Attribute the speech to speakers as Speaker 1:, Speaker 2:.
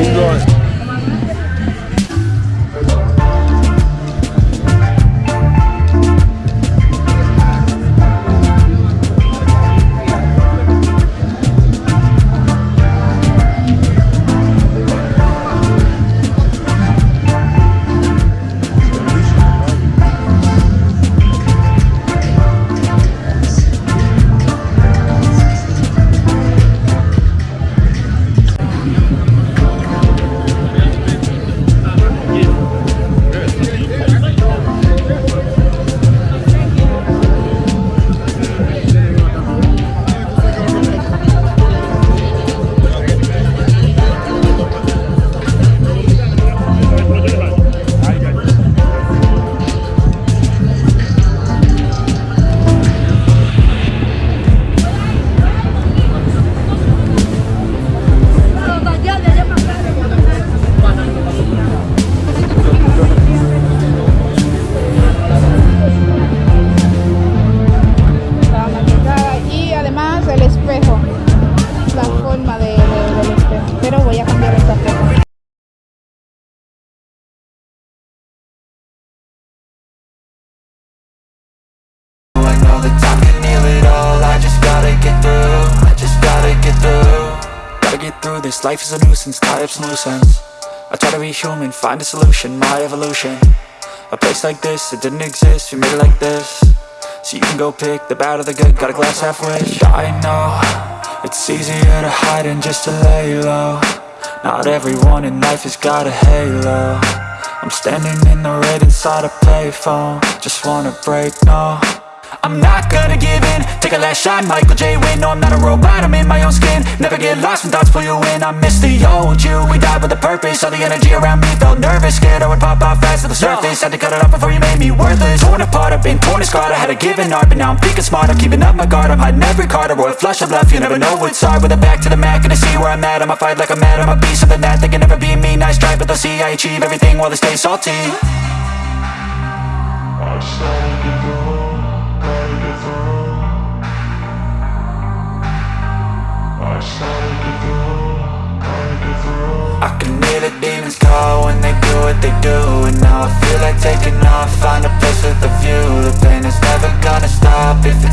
Speaker 1: Where
Speaker 2: Know that time can heal it all. I just gotta get through I just gotta get through. Gotta get through this, life is a nuisance Tie up some loose ends I try to be human, find a solution My evolution. A place like this, it didn't exist We made it like this. So you can go pick the bad or the good Got a glass half wish. I know It's easier to hide than just to lay low. Not everyone in life has got a halo. I'm standing in the red inside a payphone. Just wanna break, no I'm not gonna give in. Take a last shot, Michael J. Win No, I'm not a robot, I'm in my own skin. Never get lost when thoughts pull you in. I miss the old you, we died with a purpose. All the energy around me felt nervous. Scared I would pop out fast to the surface. Had to cut it off before you made me worthless. Torn apart, I've been torn and scarred. I had a given art, but now I'm thinking smart. I'm keeping up my guard, I'm hiding every card. A royal flush of love, you never know what's hard. With a back to the mat, gonna see where I'm at. I'ma fight like I'm mad, I'ma be something that They can never be me, nice try But they'll see I achieve everything while they stay salty I can hear the demons call when they do what they do And now I feel like taking off, find a place with a view. The pain is never gonna stop if